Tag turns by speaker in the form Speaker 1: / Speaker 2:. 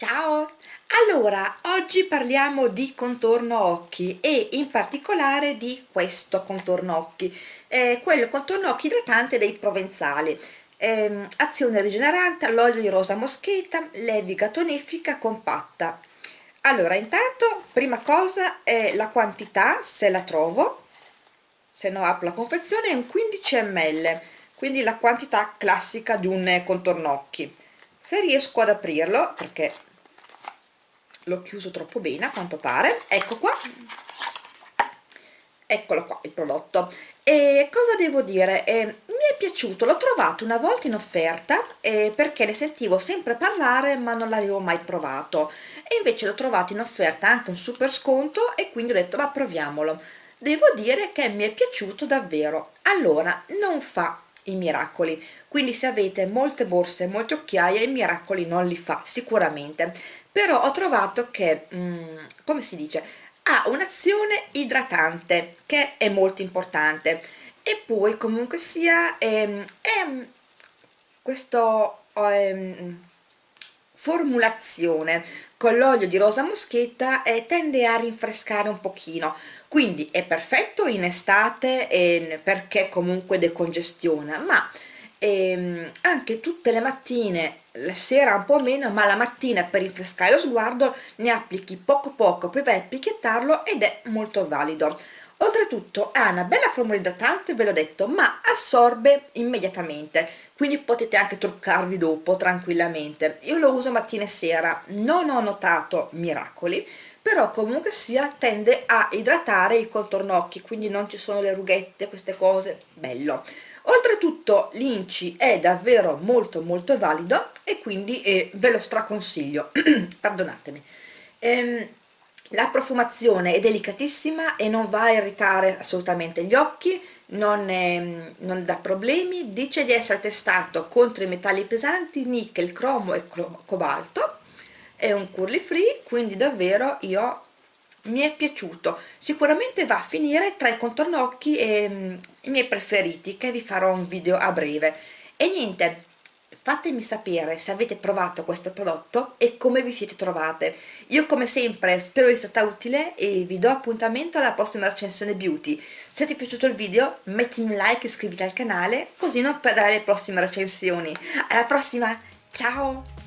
Speaker 1: Ciao! Allora, oggi parliamo di contorno occhi e in particolare di questo contorno occhi, eh, quello contorno occhi idratante dei provenzali. Eh, azione rigenerante all'olio di rosa moschetta, leviga tonifica compatta. Allora, intanto, prima cosa è la quantità, se la trovo, se no apro la confezione, è un 15 ml, quindi la quantità classica di un contorno occhi. Se riesco ad aprirlo, perché l'ho chiuso troppo bene a quanto pare. Ecco qua. Eccolo qua il prodotto. E cosa devo dire? Eh, mi è piaciuto l'ho trovato una volta in offerta eh, perché ne sentivo sempre parlare ma non l'avevo mai provato. E invece l'ho trovato in offerta anche un super sconto e quindi ho detto ma proviamolo devo dire che mi è piaciuto davvero. Allora non fa i miracoli. Quindi se avete molte borse molte occhiaie i miracoli non li fa sicuramente. Però ho trovato che mm, come si dice ha un'azione idratante che è molto importante. E poi comunque sia ehm, è questo ehm, formulazione con l'olio di rosa moschetta e tende a rinfrescare un pochino. Quindi è perfetto in estate eh, perché comunque decongestiona ma ehm, anche tutte le mattine la sera un po' meno ma la mattina per rinfrescare lo sguardo ne applichi poco poco poi vai a picchettarlo ed è molto valido oltretutto ha una bella formula idratante ve l'ho detto ma assorbe immediatamente quindi potete anche truccarvi dopo tranquillamente. Io lo uso mattina e sera non ho notato miracoli però comunque sia tende a idratare il contorno occhi quindi non ci sono le rughette queste cose bello. Oltretutto l'inci è davvero molto molto valido e quindi eh, ve lo straconsiglio. Perdonatemi. Ehm, la profumazione è delicatissima e non va a irritare assolutamente gli occhi non, è, non dà problemi dice di essere testato contro i metalli pesanti nickel, cromo e cobalto. È un curly free quindi davvero io mi è piaciuto. Sicuramente va a finire tra i contorno occhi e mm, i miei preferiti che vi farò un video a breve. E niente fatemi sapere se avete provato questo prodotto e come vi siete trovate. Io come sempre spero di essere stata utile e vi do appuntamento alla prossima recensione beauty. Se ti è piaciuto il video mettimi un like e iscriviti al canale così non perderai le prossime recensioni. Alla prossima! Ciao